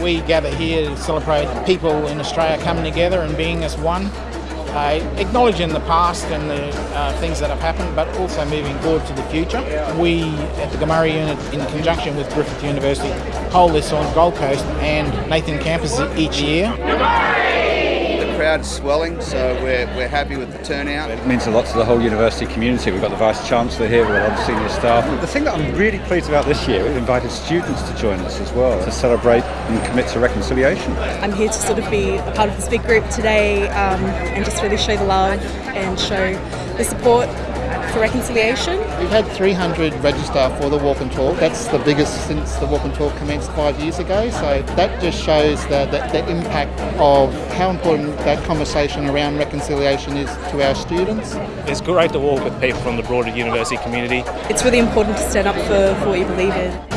We gather here to celebrate people in Australia coming together and being as one, uh, acknowledging the past and the uh, things that have happened, but also moving forward to the future. We at the Gumurrii unit, in conjunction with Griffith University, hold this on Gold Coast and Nathan campus each year crowd's swelling, so we're, we're happy with the turnout. It means a lot to the whole university community. We've got the Vice Chancellor here, we've got other senior staff. The thing that I'm really pleased about this year, we've invited students to join us as well to celebrate and commit to reconciliation. I'm here to sort of be a part of this big group today um, and just really show the love and show the support for reconciliation. We've had 300 register for the walk and talk. That's the biggest since the walk and talk commenced five years ago. So that just shows the, the, the impact of how important that conversation around reconciliation is to our students. It's great to walk with people from the broader university community. It's really important to stand up for, for what you believe in.